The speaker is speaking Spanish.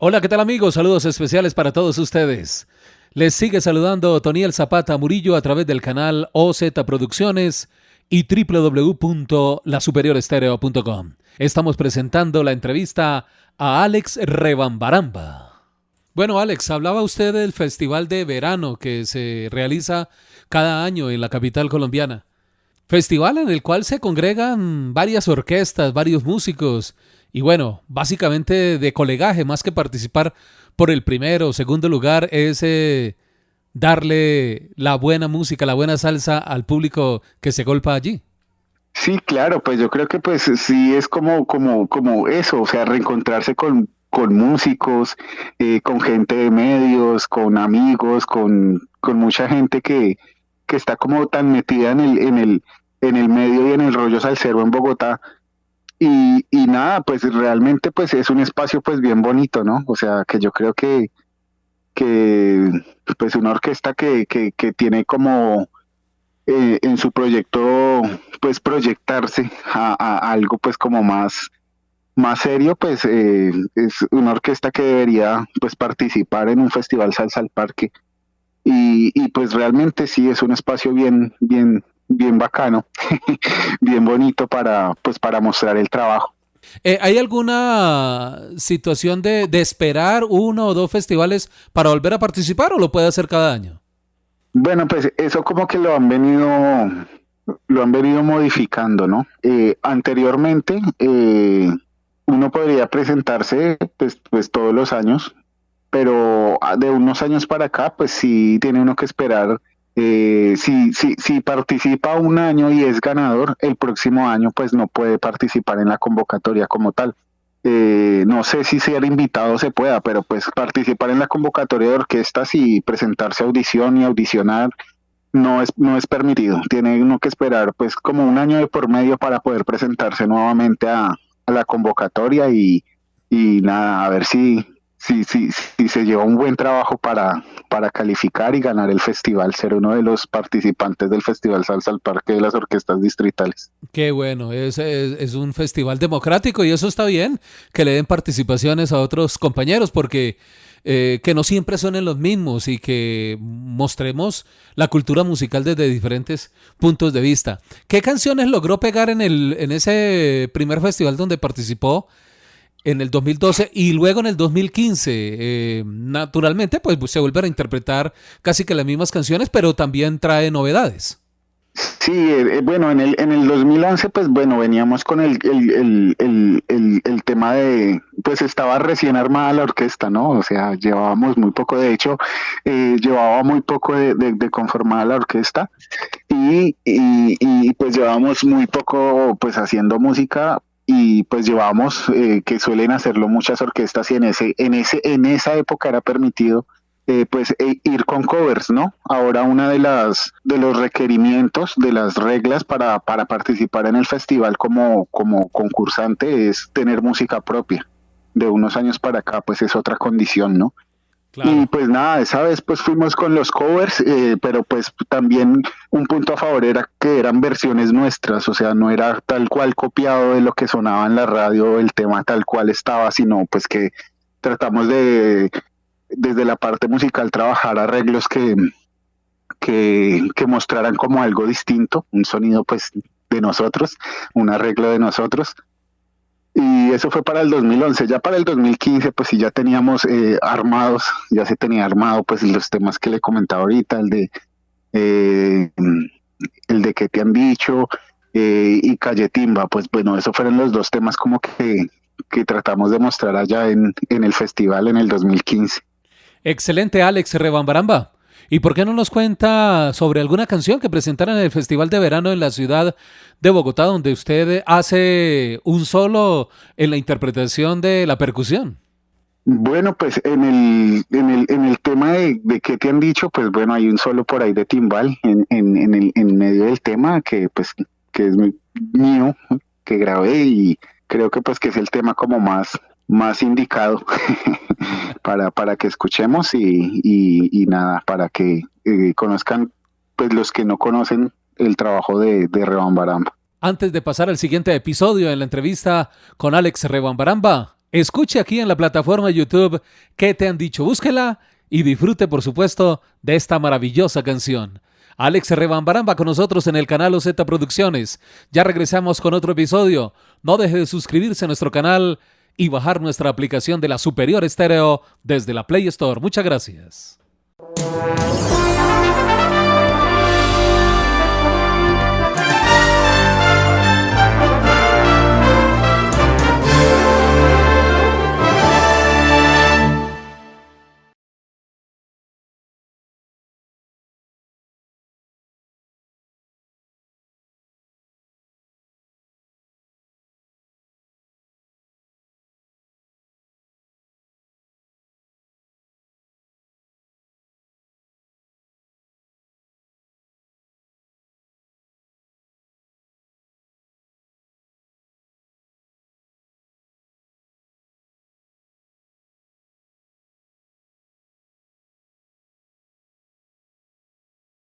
Hola, ¿qué tal amigos? Saludos especiales para todos ustedes. Les sigue saludando Toniel Zapata Murillo a través del canal OZ Producciones y www.lasuperiorestereo.com. Estamos presentando la entrevista a Alex Rebambaramba. Bueno, Alex, hablaba usted del festival de verano que se realiza cada año en la capital colombiana. Festival en el cual se congregan varias orquestas, varios músicos y bueno, básicamente de colegaje, más que participar por el primero o segundo lugar, es eh, darle la buena música, la buena salsa al público que se golpa allí. Sí, claro, pues yo creo que pues sí es como, como, como eso, o sea, reencontrarse con, con músicos, eh, con gente de medios, con amigos, con, con mucha gente que, que está como tan metida en el, en el, en el medio y en el rollo salsero en Bogotá, y, y nada, pues realmente pues es un espacio pues bien bonito, ¿no? O sea, que yo creo que, que pues una orquesta que, que, tiene como eh, en su proyecto pues proyectarse a, algo pues como más más serio pues eh, es una orquesta que debería pues participar en un festival salsa al parque y, y pues realmente sí es un espacio bien bien bien bacano, bien bonito para, pues, para mostrar el trabajo. Eh, ¿Hay alguna situación de, esperar uno o dos festivales para volver a participar o lo puede hacer cada año? Bueno, pues eso como que lo han venido, lo han venido modificando, ¿no? Eh, anteriormente eh, uno podría presentarse pues, pues todos los años, pero de unos años para acá, pues sí tiene uno que esperar eh, si, si, si participa un año y es ganador, el próximo año pues no puede participar en la convocatoria como tal. Eh, no sé si ser invitado se pueda, pero pues participar en la convocatoria de orquestas y presentarse a audición y audicionar no es, no es permitido. Tiene uno que esperar pues como un año de por medio para poder presentarse nuevamente a, la convocatoria y, y nada, a ver si, si, si, si se lleva un buen trabajo para, para calificar y ganar el festival, ser uno de los participantes del Festival Salsa al Parque de las Orquestas Distritales. Qué bueno, es, es, un festival democrático y eso está bien, que le den participaciones a otros compañeros, porque eh, que no siempre son los mismos y que mostremos la cultura musical desde diferentes puntos de vista. ¿Qué canciones logró pegar en, el, en ese primer festival donde participó? En el 2012 y luego en el 2015. Eh, naturalmente, pues se vuelven a interpretar casi que las mismas canciones, pero también trae novedades. Sí, eh, eh, bueno, en el, en el 2011, pues bueno, veníamos con el, el, el, el, tema de, pues estaba recién armada la orquesta, ¿no? O sea, llevábamos muy poco, de hecho, llevaba muy poco de, de, conformada la orquesta y, y, y, pues llevábamos muy poco, pues haciendo música y pues llevamos eh, que suelen hacerlo muchas orquestas y en ese en ese en esa época era permitido eh, pues e, ir con covers no ahora una de las de los requerimientos de las reglas para para participar en el festival como como concursante es tener música propia. De unos años para acá pues es otra condición no y pues nada, esa vez pues fuimos con los covers, eh, pero pues también un punto a favor era que eran versiones nuestras, o sea, no era tal cual copiado de lo que sonaba en la radio, el tema tal cual estaba, sino pues que tratamos de, desde la parte musical, trabajar arreglos que, que, que mostraran como algo distinto, un sonido pues de nosotros, un arreglo de nosotros y eso fue para el 2011. Ya para el 2015, pues sí, ya teníamos eh, armados, ya se tenía armado, pues los temas que le comentaba ahorita, el de eh, el de qué te han dicho eh, y Calle Timba, pues bueno, esos fueron los dos temas como que, que tratamos de mostrar allá en, en el festival en el 2015. Excelente, Alex Rebambaramba. ¿Y por qué no nos cuenta sobre alguna canción que presentaron en el Festival de Verano en la ciudad de Bogotá, donde usted hace un solo en la interpretación de la percusión? Bueno, pues en el, en el, en el tema de, de qué te han dicho, pues bueno, hay un solo por ahí de timbal en, en, en, el, en medio del tema que pues que es mío, que grabé y creo que pues que es el tema como más, más indicado para, para que escuchemos y, y, nada, para que eh, conozcan pues los que no conocen el trabajo de, de Rebambaramba. Antes de pasar al siguiente episodio en la entrevista con Alex Rebambaramba, escuche aquí en la plataforma YouTube qué te han dicho, búsquela y disfrute por supuesto de esta maravillosa canción. Alex Rebambaramba con nosotros en el canal OZ Producciones. Ya regresamos con otro episodio. No deje de suscribirse a nuestro canal y bajar nuestra aplicación de la Superior Estéreo desde la Play Store. Muchas gracias.